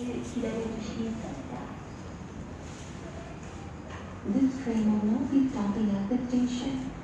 This train will not be stopping at the station.